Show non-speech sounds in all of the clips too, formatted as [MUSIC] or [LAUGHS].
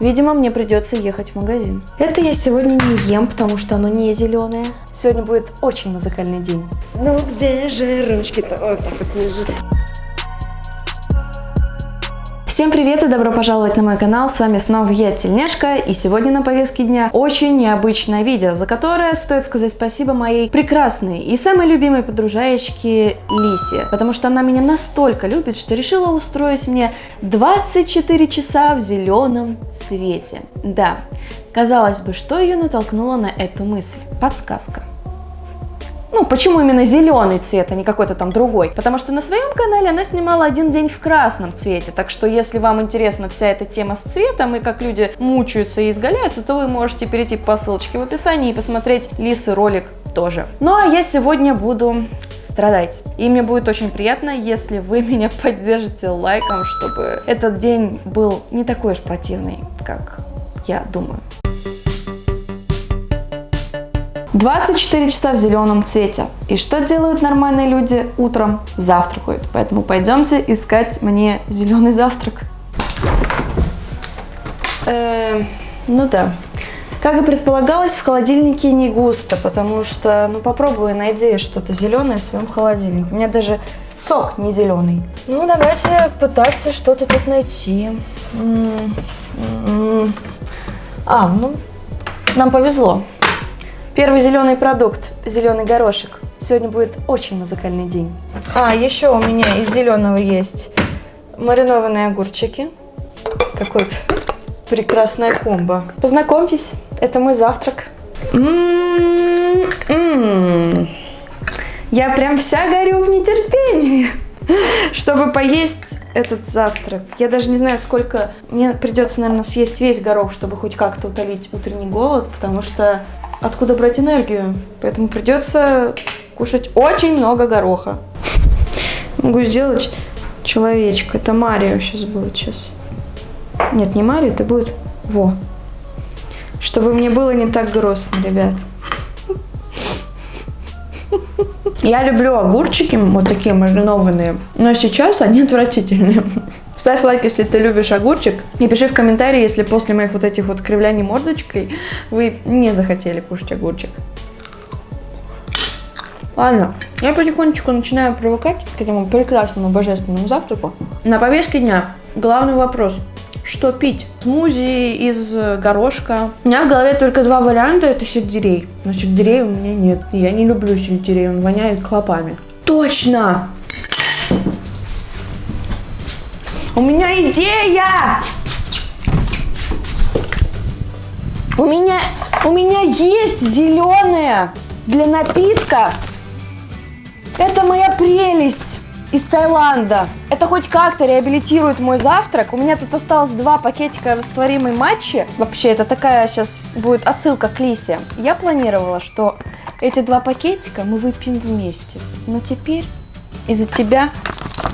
Видимо, мне придется ехать в магазин. Это я сегодня не ем, потому что оно не зеленое. Сегодня будет очень музыкальный день. Ну где же ручки-то? Вот так вот лежит. Всем привет и добро пожаловать на мой канал, с вами снова я, Тельняшка, и сегодня на повестке дня очень необычное видео, за которое стоит сказать спасибо моей прекрасной и самой любимой подружаечке Лисе, потому что она меня настолько любит, что решила устроить мне 24 часа в зеленом цвете. Да, казалось бы, что ее натолкнуло на эту мысль? Подсказка. Ну, почему именно зеленый цвет, а не какой-то там другой? Потому что на своем канале она снимала один день в красном цвете, так что если вам интересна вся эта тема с цветом и как люди мучаются и изгаляются, то вы можете перейти по ссылочке в описании и посмотреть Лисы ролик тоже. Ну а я сегодня буду страдать. И мне будет очень приятно, если вы меня [LAUGHS] поддержите лайком, чтобы этот день был не такой уж противный, как я думаю. 24 часа в зеленом цвете. И что делают нормальные люди утром? Завтракают. Поэтому пойдемте искать мне зеленый завтрак. Э, ну да. Как и предполагалось, в холодильнике не густо, потому что, ну попробуй найди что-то зеленое в своем холодильнике. У меня даже сок не зеленый. Ну давайте пытаться что-то тут найти. М -м -м. А, ну, нам повезло. Первый зеленый продукт, зеленый горошек. Сегодня будет очень музыкальный день. А, еще у меня из зеленого есть маринованные огурчики. Какой прекрасная комбо. Познакомьтесь, это мой завтрак. М -м -м. Я прям вся горю в нетерпении, [LAUGHS] чтобы поесть этот завтрак. Я даже не знаю, сколько... Мне придется, наверное, съесть весь горох, чтобы хоть как-то утолить утренний голод, потому что откуда брать энергию. Поэтому придется кушать очень много гороха. Могу сделать человечка. Это Марио сейчас будет сейчас. Нет, не Марио, это будет... Во. Чтобы мне было не так грустно, ребят. Я люблю огурчики, вот такие маринованные, но сейчас они отвратительные. Ставь лайк, если ты любишь огурчик. И пиши в комментарии, если после моих вот этих вот кривляний мордочкой вы не захотели кушать огурчик. Ладно, я потихонечку начинаю привыкать к этому прекрасному божественному завтраку. На повестке дня главный вопрос. Что пить? Смузи из горошка. У меня в голове только два варианта, это сельдерей. Но сельдерей у меня нет. Я не люблю сельдерей, он воняет клопами. Точно! У меня идея! У меня, у меня есть зеленая для напитка. Это моя прелесть из Таиланда. Это хоть как-то реабилитирует мой завтрак. У меня тут осталось два пакетика растворимой матчи. Вообще, это такая сейчас будет отсылка к Лисе. Я планировала, что эти два пакетика мы выпьем вместе. Но теперь из-за тебя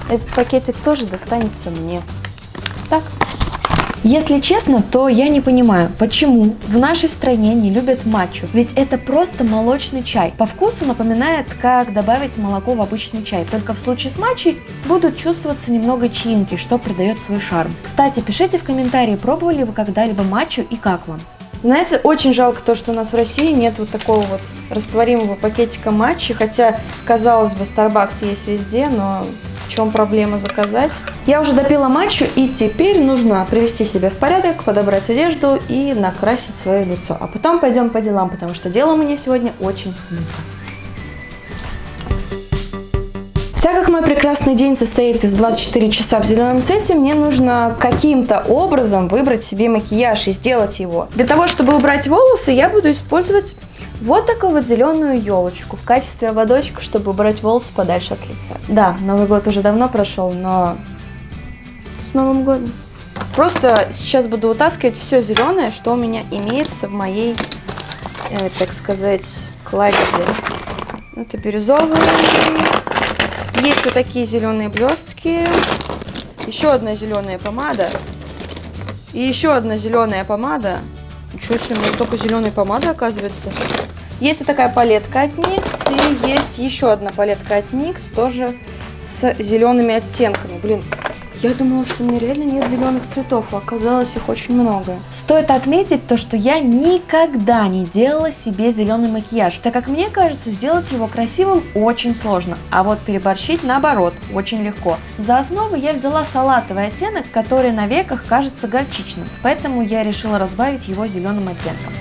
этот пакетик тоже достанется мне. Так. Если честно, то я не понимаю, почему в нашей стране не любят матчу. Ведь это просто молочный чай. По вкусу напоминает, как добавить молоко в обычный чай. Только в случае с матчей будут чувствоваться немного чаинки, что придает свой шарм. Кстати, пишите в комментарии, пробовали вы когда-либо матчу и как вам. Знаете, очень жалко то, что у нас в России нет вот такого вот растворимого пакетика матчи, хотя, казалось бы, Starbucks есть везде, но в чем проблема заказать. Я уже допила матчу и теперь нужно привести себя в порядок, подобрать одежду и накрасить свое лицо. А потом пойдем по делам, потому что дела у меня сегодня очень много. Так как мой прекрасный день состоит из 24 часа в зеленом цвете, мне нужно каким-то образом выбрать себе макияж и сделать его. Для того, чтобы убрать волосы, я буду использовать вот такую вот зеленую елочку в качестве ободочка, чтобы убрать волосы подальше от лица. Да, Новый год уже давно прошел, но с Новым годом. Просто сейчас буду вытаскивать все зеленое, что у меня имеется в моей, э, так сказать, кладе. Это бирюзовый. Есть вот такие зеленые блестки. Еще одна зеленая помада. И еще одна зеленая помада. Ничего себе, у меня только зеленая помада оказывается. Есть вот такая палетка от NYX. И есть еще одна палетка от NYX, тоже с зелеными оттенками. Блин, Я думала, что у меня реально нет зеленых цветов, а оказалось их очень много. Стоит отметить то, что я никогда не делала себе зеленый макияж, так как мне кажется, сделать его красивым очень сложно, а вот переборщить наоборот очень легко. За основу я взяла салатовый оттенок, который на веках кажется горчичным, поэтому я решила разбавить его зеленым оттенком.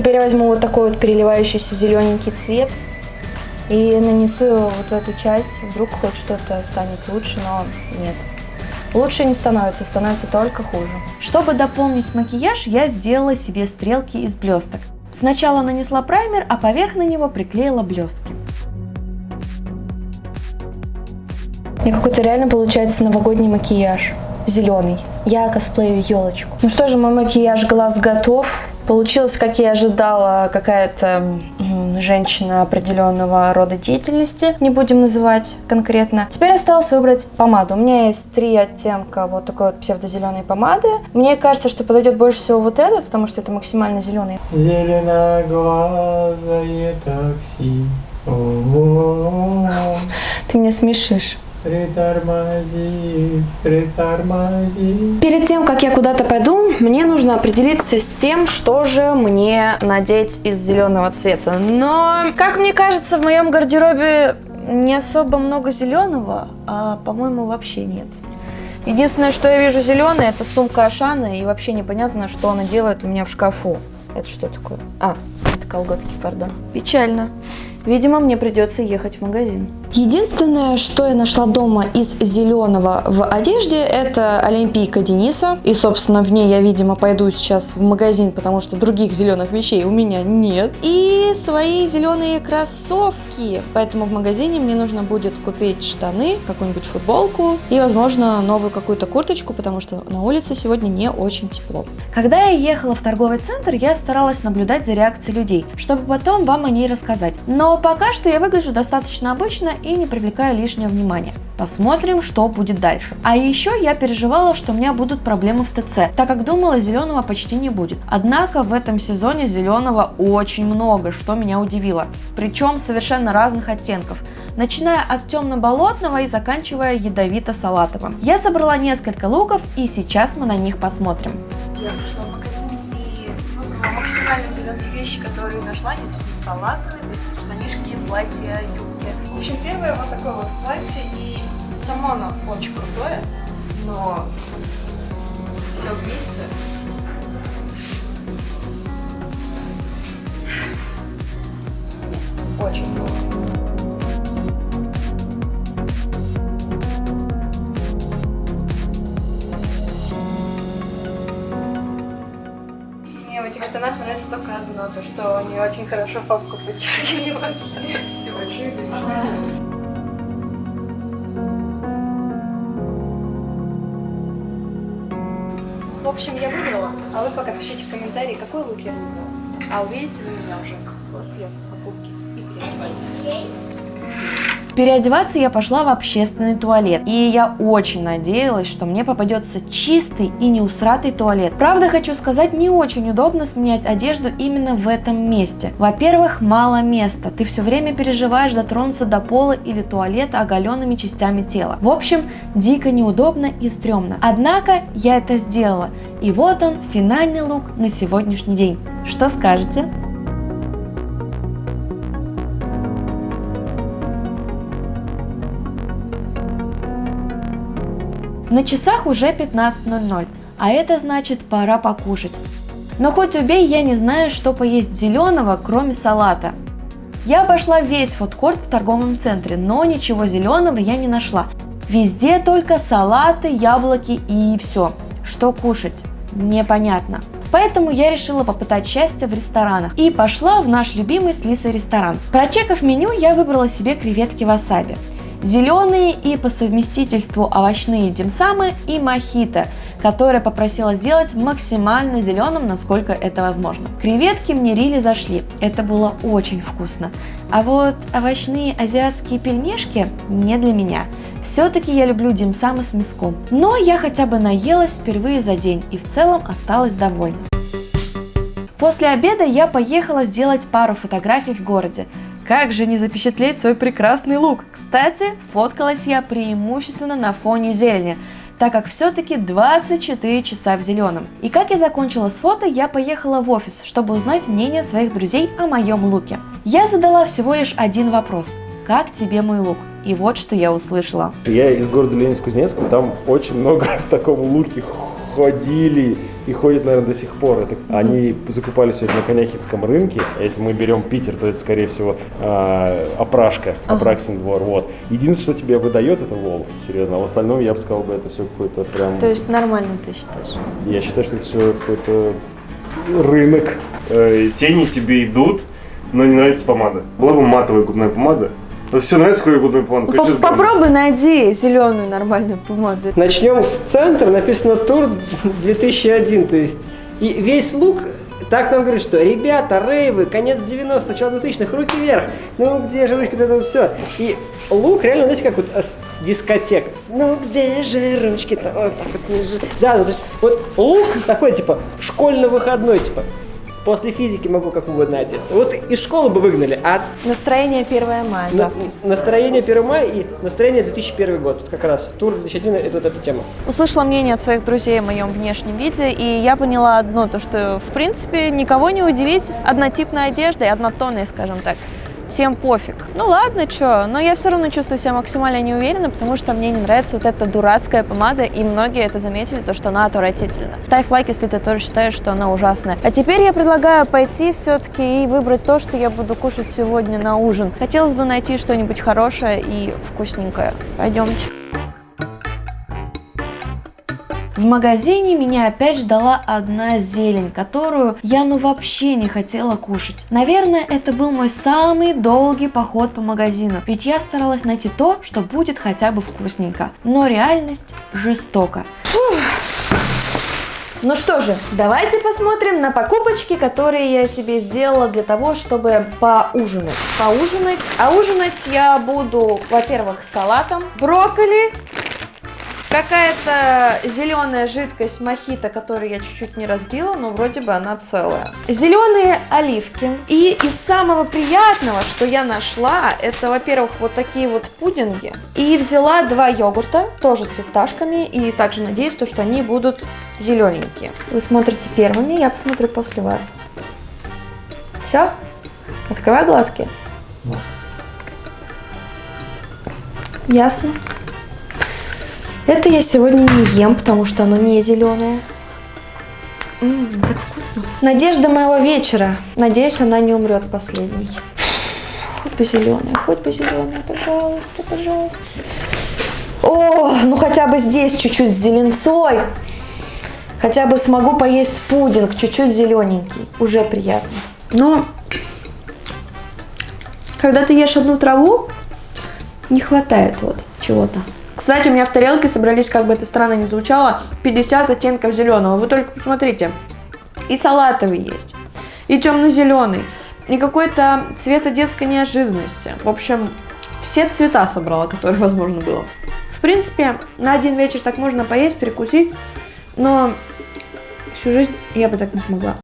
Теперь я возьму вот такой вот переливающийся зелененький цвет и нанесу его вот в эту часть. Вдруг хоть что-то станет лучше, но нет. Лучше не становится, становится только хуже. Чтобы дополнить макияж, я сделала себе стрелки из блесток. Сначала нанесла праймер, а поверх на него приклеила блестки. Мне какой-то реально получается новогодний макияж. Зеленый. Я косплею елочку. Ну что же, мой макияж глаз готов. Получилось, как я ожидала, какая-то женщина определенного рода деятельности, не будем называть конкретно. Теперь осталось выбрать помаду. У меня есть три оттенка вот такой вот псевдозеленой помады. Мне кажется, что подойдет больше всего вот этот, потому что это максимально зеленый. Зеленоглазое такси. О-о-о. Ты меня смешишь. Перед тем, как я куда-то пойду, мне нужно определиться с тем, что же мне надеть из зеленого цвета. Но, как мне кажется, в моем гардеробе не особо много зеленого, а, по-моему, вообще нет. Единственное, что я вижу зеленое, это сумка Ашана, и вообще непонятно, что она делает у меня в шкафу. Это что такое? А, это колготки, пардон. Печально. Видимо, мне придется ехать в магазин. Единственное, что я нашла дома из зеленого в одежде, это олимпийка Дениса. И, собственно, в ней я, видимо, пойду сейчас в магазин, потому что других зеленых вещей у меня нет. И свои зеленые кроссовки. Поэтому в магазине мне нужно будет купить штаны, какую-нибудь футболку и, возможно, новую какую-то курточку, потому что на улице сегодня не очень тепло. Когда я ехала в торговый центр, я старалась наблюдать за реакцией людей, чтобы потом вам о ней рассказать. Но пока что я выгляжу достаточно обычно и не привлекаю лишнего внимания. Посмотрим, что будет дальше. А еще я переживала, что у меня будут проблемы в ТЦ, так как думала, зеленого почти не будет. Однако в этом сезоне зеленого очень много, что меня удивило. Причем совершенно разных оттенков начиная от темно-болотного и заканчивая ядовито-салатовым. Я собрала несколько луков и сейчас мы на них посмотрим. Я пришла в магазин и выбрала максимально зеленые вещи, которые нашла. Здесь салатовые, платья, юбки. В общем, первое вот такое вот платье, и само оно очень крутое, но все вместе Этих штанах нравится только одно, то что они очень хорошо попку подчеркивают. Все. В общем, я выбрала, а вы пока пишите в комментарии, какой лук я выбрала. А увидите вы меня уже после покупки и переодевания. Переодеваться я пошла в общественный туалет, и я очень надеялась, что мне попадется чистый и неусратый туалет. Правда, хочу сказать, не очень удобно сменять одежду именно в этом месте. Во-первых, мало места, ты все время переживаешь дотронуться до пола или туалета оголенными частями тела. В общем, дико неудобно и стрёмно. Однако я это сделала, и вот он, финальный лук на сегодняшний день. Что скажете? На часах уже 15.00, а это значит пора покушать. Но хоть убей, я не знаю, что поесть зеленого, кроме салата. Я обошла весь фудкорт в торговом центре, но ничего зеленого я не нашла. Везде только салаты, яблоки и все. Что кушать? Непонятно. Поэтому я решила попытать счастье в ресторанах и пошла в наш любимый с Лисой ресторан. Прочекав меню, я выбрала себе креветки васаби зеленые и по совместительству овощные димсамы и мохито, которое попросила сделать максимально зеленым, насколько это возможно. Креветки мне рили зашли, это было очень вкусно. А вот овощные азиатские пельмешки не для меня. Все-таки я люблю димсамы с мяском. Но я хотя бы наелась впервые за день и в целом осталась довольна. После обеда я поехала сделать пару фотографий в городе. Как же не запечатлеть свой прекрасный лук? Кстати, фоткалась я преимущественно на фоне зелени, так как все-таки 24 часа в зеленом. И как я закончила с фото, я поехала в офис, чтобы узнать мнение своих друзей о моем луке. Я задала всего лишь один вопрос. Как тебе мой лук? И вот что я услышала. Я из города Ленинск-Кузнецкого, там очень много [LAUGHS] в таком луке ходили и ходят, наверное, до сих пор. Это, они закупали сегодня на Коняхинском рынке. А если мы берем Питер, то это, скорее всего, э, опрашка, Апраксин двор. Вот. Единственное, что тебе выдает, это волосы, серьезно. А в остальном, я бы сказал, бы, это все какой-то прям... То есть нормально ты считаешь? Я считаю, что это все какой-то рынок. Э, тени тебе идут, но не нравится помада. Была бы матовая губная помада. Вот все нравится, губная помада. Ну, по- Попробуй найди зеленую нормальную помаду. Начнем с центра, написано тур 2001, то есть и весь лук так нам говорит, что ребята, рейвы, конец 90-х, начало 2000-х, руки вверх, ну где же ручки, вот это вот все. И лук реально, знаете, как вот с- дискотека. Ну где же ручки-то, вот так вот не же. Да, ну то есть вот лук такой, типа, школьно-выходной, типа, после физики могу как угодно одеться. Вот из школы бы выгнали, а Настроение 1 мая на- настроение 1 мая и настроение 2001 год, вот как раз, тур 2001, это вот эта тема. Услышала мнение от своих друзей о моем внешнем виде, и я поняла одно, то что, в принципе, никого не удивить однотипной одеждой, однотонной, скажем так. Всем пофиг. Ну ладно, чё, но я все равно чувствую себя максимально неуверенно, потому что мне не нравится вот эта дурацкая помада, и многие это заметили, то, что она отвратительна. Ставь лайк, если ты тоже считаешь, что она ужасная. А теперь я предлагаю пойти все-таки и выбрать то, что я буду кушать сегодня на ужин. Хотелось бы найти что-нибудь хорошее и вкусненькое. Пойдемте. В магазине меня опять ждала одна зелень, которую я ну вообще не хотела кушать. Наверное, это был мой самый долгий поход по магазину, ведь я старалась найти то, что будет хотя бы вкусненько. Но реальность жестока. Ну что же, давайте посмотрим на покупочки, которые я себе сделала для того, чтобы поужинать. Поужинать. А ужинать я буду, во-первых, салатом, брокколи, Какая-то зеленая жидкость мохито, которую я чуть-чуть не разбила, но вроде бы она целая. Зеленые оливки. И из самого приятного, что я нашла, это, во-первых, вот такие вот пудинги. И взяла два йогурта, тоже с фисташками, и также надеюсь, то, что они будут зелененькие. Вы смотрите первыми, я посмотрю после вас. Все? Открывай глазки. Ясно. Это я сегодня не ем, потому что оно не зеленое. Ммм, так вкусно. Надежда моего вечера. Надеюсь, она не умрет последней. Хоть бы зеленая, хоть бы зеленая, пожалуйста, пожалуйста. О, ну хотя бы здесь чуть-чуть с зеленцой. Хотя бы смогу поесть пудинг, чуть-чуть зелененький. Уже приятно. Но когда ты ешь одну траву, не хватает вот чего-то. Кстати, у меня в тарелке собрались, как бы это странно ни звучало, 50 оттенков зеленого. Вы только посмотрите. И салатовый есть, и темно-зеленый, и какой-то цвета детской неожиданности. В общем, все цвета собрала, которые [LAUGHS] возможно было. В принципе, на один вечер так можно поесть, перекусить, но всю жизнь я бы так не смогла.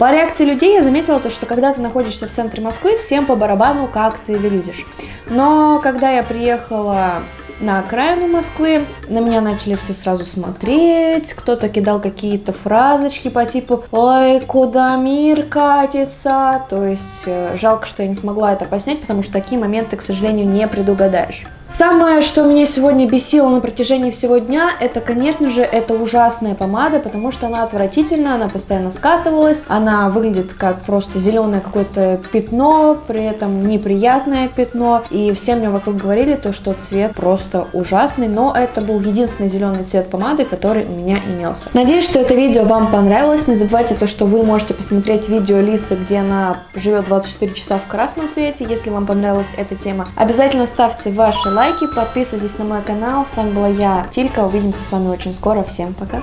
По реакции людей я заметила то, что когда ты находишься в центре Москвы, всем по барабану, как ты выглядишь. Но когда я приехала на окраину Москвы, на меня начали все сразу смотреть, кто-то кидал какие-то фразочки по типу «Ой, куда мир катится?», то есть э, жалко, что я не смогла это поснять, потому что такие моменты, к сожалению, не предугадаешь. Самое, что меня сегодня бесило на протяжении всего дня, это, конечно же, это ужасная помада, потому что она отвратительная, она постоянно скатывалась, она выглядит как просто зеленое какое-то пятно, при этом неприятное пятно, и все мне вокруг говорили то, что цвет просто ужасный, но это был единственный зеленый цвет помады, который у меня имелся. Надеюсь, что это видео вам понравилось, не забывайте то, что вы можете посмотреть видео Лисы, где она живет 24 часа в красном цвете, если вам понравилась эта тема. Обязательно ставьте ваши лайки, подписывайтесь на мой канал. С вами была я, Тилька. Увидимся с вами очень скоро. Всем пока!